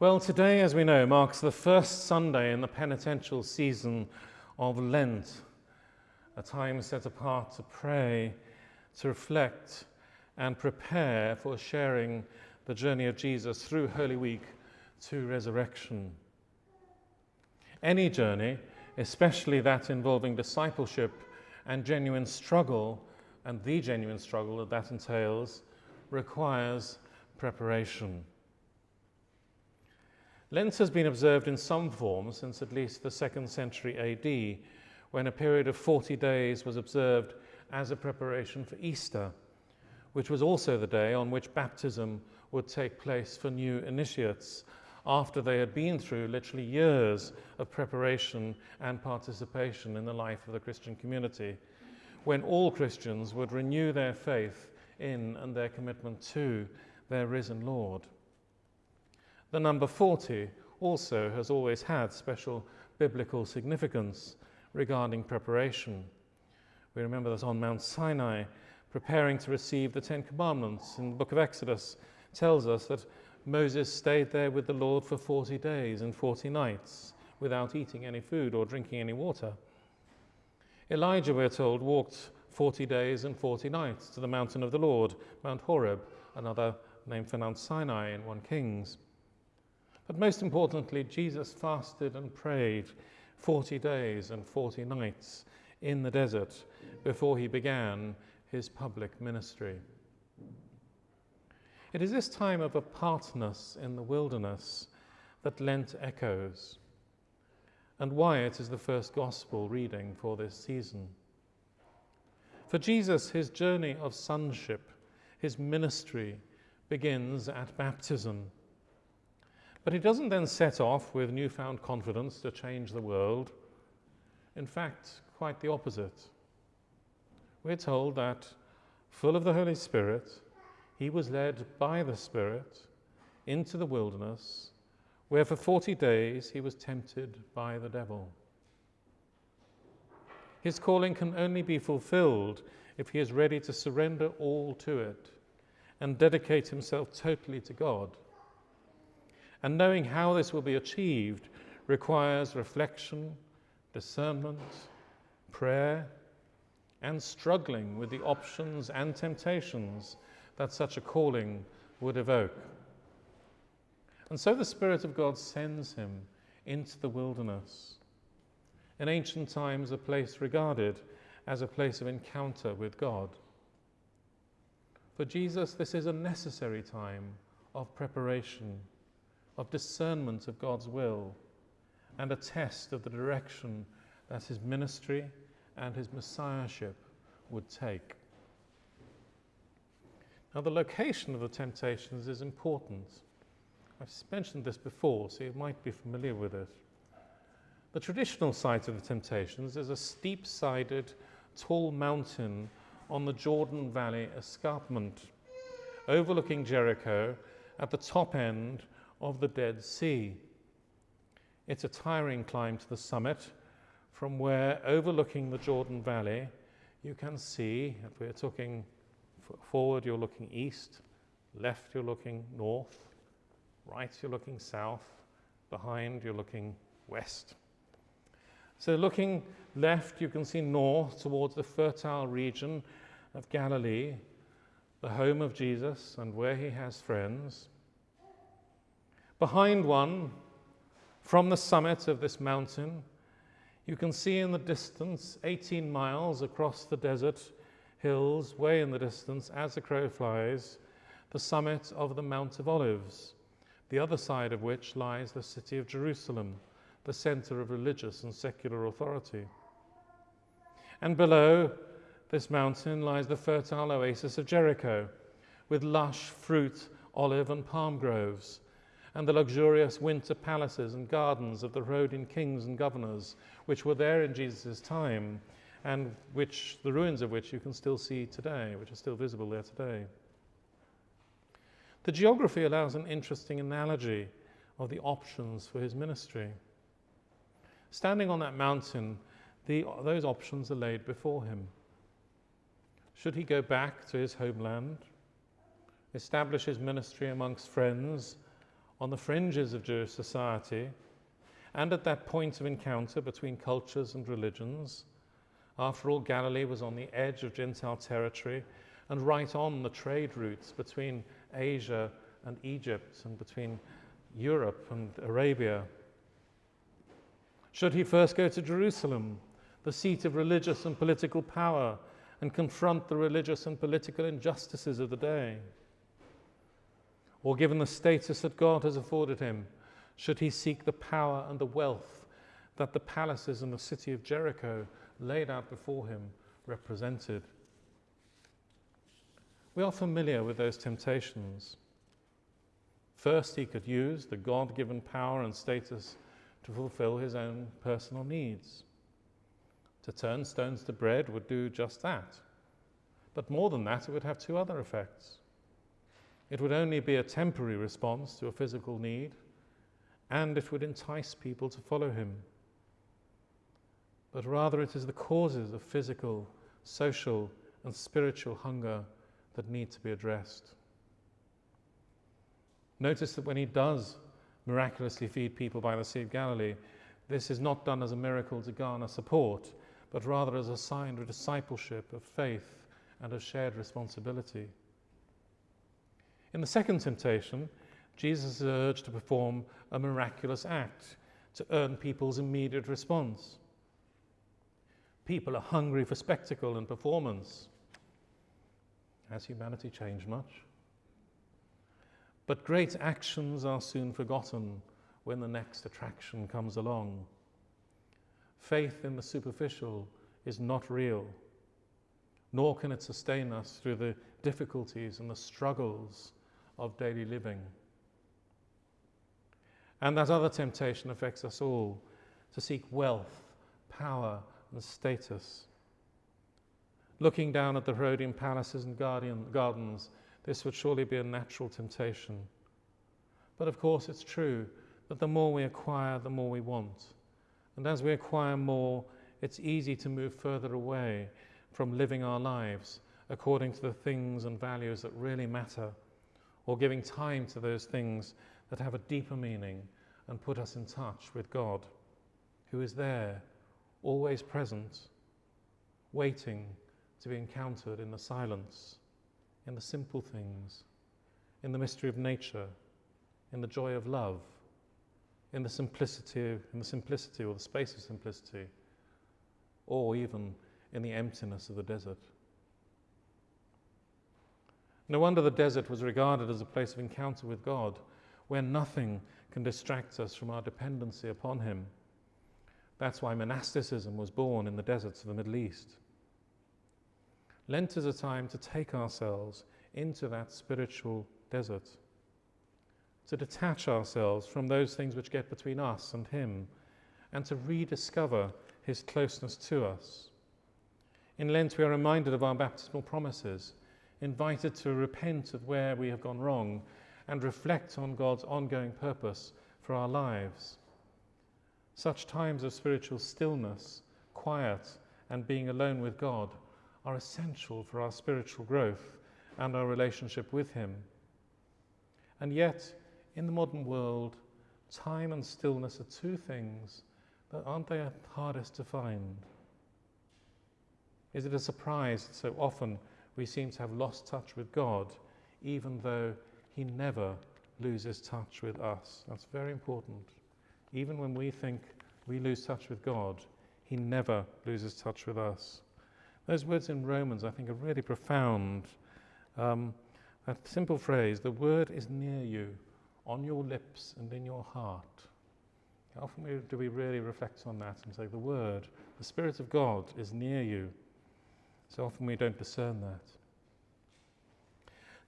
Well, today, as we know, marks the first Sunday in the penitential season of Lent, a time set apart to pray, to reflect, and prepare for sharing the journey of Jesus through Holy Week to resurrection. Any journey, especially that involving discipleship and genuine struggle, and the genuine struggle that that entails, requires preparation. Lent has been observed in some form since at least the second century AD, when a period of 40 days was observed as a preparation for Easter, which was also the day on which baptism would take place for new initiates after they had been through literally years of preparation and participation in the life of the Christian community, when all Christians would renew their faith in and their commitment to their risen Lord. The number 40 also has always had special biblical significance regarding preparation. We remember that on Mount Sinai, preparing to receive the Ten Commandments in the book of Exodus tells us that Moses stayed there with the Lord for 40 days and 40 nights without eating any food or drinking any water. Elijah, we're told, walked 40 days and 40 nights to the mountain of the Lord, Mount Horeb, another name for Mount Sinai in 1 Kings. But most importantly, Jesus fasted and prayed 40 days and 40 nights in the desert before he began his public ministry. It is this time of apartness in the wilderness that Lent echoes, and why it is the first gospel reading for this season. For Jesus, his journey of sonship, his ministry, begins at baptism but he doesn't then set off with newfound confidence to change the world. In fact, quite the opposite. We're told that, full of the Holy Spirit, he was led by the Spirit into the wilderness, where for 40 days he was tempted by the devil. His calling can only be fulfilled if he is ready to surrender all to it and dedicate himself totally to God. And knowing how this will be achieved requires reflection, discernment, prayer, and struggling with the options and temptations that such a calling would evoke. And so the Spirit of God sends him into the wilderness, in ancient times a place regarded as a place of encounter with God. For Jesus, this is a necessary time of preparation of discernment of God's will and a test of the direction that his ministry and his messiahship would take. Now, the location of the temptations is important. I've mentioned this before, so you might be familiar with it. The traditional site of the temptations is a steep sided, tall mountain on the Jordan Valley escarpment, overlooking Jericho at the top end of the Dead Sea. It's a tiring climb to the summit from where, overlooking the Jordan Valley, you can see, if we're talking forward, you're looking east, left, you're looking north, right, you're looking south, behind, you're looking west. So, looking left, you can see north towards the fertile region of Galilee, the home of Jesus and where he has friends. Behind one, from the summit of this mountain, you can see in the distance, 18 miles across the desert hills, way in the distance, as the crow flies, the summit of the Mount of Olives, the other side of which lies the city of Jerusalem, the center of religious and secular authority. And below this mountain lies the fertile oasis of Jericho, with lush fruit, olive, and palm groves and the luxurious winter palaces and gardens of the Herodian kings and governors, which were there in Jesus' time, and which the ruins of which you can still see today, which are still visible there today. The geography allows an interesting analogy of the options for his ministry. Standing on that mountain, the, those options are laid before him. Should he go back to his homeland, establish his ministry amongst friends, on the fringes of Jewish society, and at that point of encounter between cultures and religions. After all, Galilee was on the edge of Gentile territory and right on the trade routes between Asia and Egypt and between Europe and Arabia. Should he first go to Jerusalem, the seat of religious and political power, and confront the religious and political injustices of the day? Or, given the status that God has afforded him, should he seek the power and the wealth that the palaces in the city of Jericho laid out before him represented? We are familiar with those temptations. First, he could use the God given power and status to fulfill his own personal needs. To turn stones to bread would do just that. But more than that, it would have two other effects. It would only be a temporary response to a physical need, and it would entice people to follow him. But rather, it is the causes of physical, social, and spiritual hunger that need to be addressed. Notice that when he does miraculously feed people by the Sea of Galilee, this is not done as a miracle to garner support, but rather as a sign of discipleship, of faith, and of shared responsibility. In the second temptation, Jesus is urged to perform a miraculous act to earn people's immediate response. People are hungry for spectacle and performance. Has humanity changed much? But great actions are soon forgotten when the next attraction comes along. Faith in the superficial is not real, nor can it sustain us through the difficulties and the struggles of daily living. And that other temptation affects us all to seek wealth, power, and status. Looking down at the Herodian palaces and guardian, gardens, this would surely be a natural temptation. But of course, it's true that the more we acquire, the more we want. And as we acquire more, it's easy to move further away from living our lives according to the things and values that really matter or giving time to those things that have a deeper meaning and put us in touch with God, who is there, always present, waiting to be encountered in the silence, in the simple things, in the mystery of nature, in the joy of love, in the simplicity, in the simplicity or the space of simplicity, or even in the emptiness of the desert. No wonder the desert was regarded as a place of encounter with God, where nothing can distract us from our dependency upon Him. That's why monasticism was born in the deserts of the Middle East. Lent is a time to take ourselves into that spiritual desert, to detach ourselves from those things which get between us and Him, and to rediscover His closeness to us. In Lent, we are reminded of our baptismal promises invited to repent of where we have gone wrong and reflect on God's ongoing purpose for our lives. Such times of spiritual stillness, quiet, and being alone with God are essential for our spiritual growth and our relationship with Him. And yet, in the modern world, time and stillness are two things that aren't they hardest to find? Is it a surprise that so often we seem to have lost touch with God, even though He never loses touch with us. That's very important. Even when we think we lose touch with God, He never loses touch with us. Those words in Romans, I think, are really profound. Um, that simple phrase, the word is near you, on your lips and in your heart. How often do we really reflect on that and say, the word, the Spirit of God is near you? So often we don't discern that.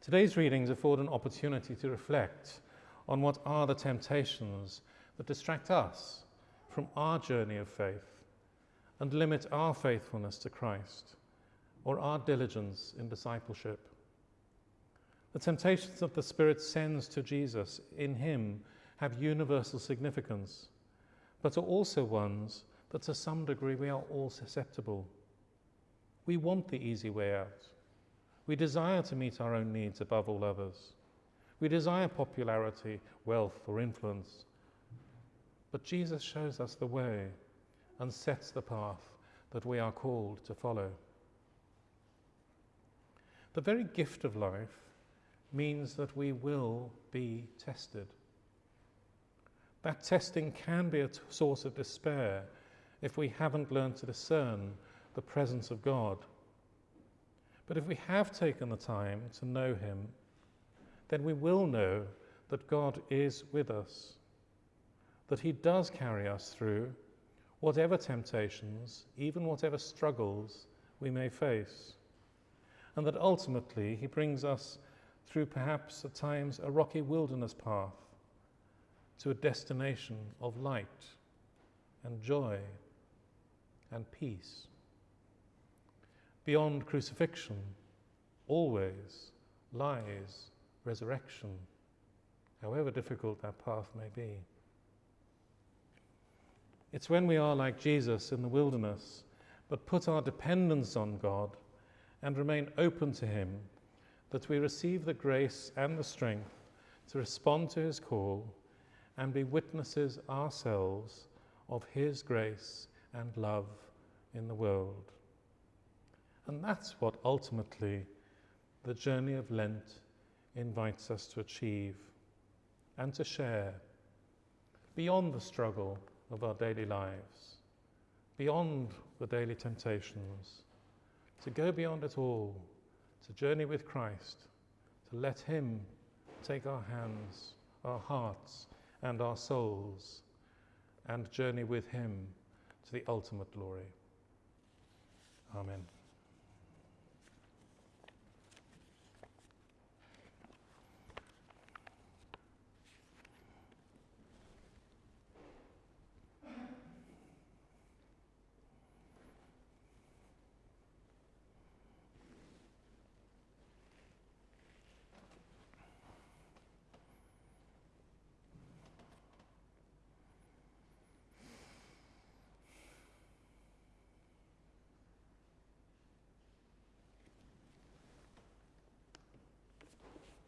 Today's readings afford an opportunity to reflect on what are the temptations that distract us from our journey of faith and limit our faithfulness to Christ or our diligence in discipleship. The temptations that the Spirit sends to Jesus in Him have universal significance, but are also ones that to some degree we are all susceptible. We want the easy way out. We desire to meet our own needs above all others. We desire popularity, wealth, or influence. But Jesus shows us the way and sets the path that we are called to follow. The very gift of life means that we will be tested. That testing can be a source of despair if we haven't learned to discern the presence of God. But if we have taken the time to know Him, then we will know that God is with us, that He does carry us through whatever temptations, even whatever struggles we may face, and that ultimately He brings us through perhaps at times a rocky wilderness path to a destination of light and joy and peace. Beyond crucifixion, always lies resurrection, however difficult that path may be. It's when we are like Jesus in the wilderness, but put our dependence on God and remain open to Him, that we receive the grace and the strength to respond to His call and be witnesses ourselves of His grace and love in the world. And that's what ultimately the journey of Lent invites us to achieve and to share beyond the struggle of our daily lives, beyond the daily temptations, to go beyond it all, to journey with Christ, to let Him take our hands, our hearts, and our souls, and journey with Him to the ultimate glory. Amen.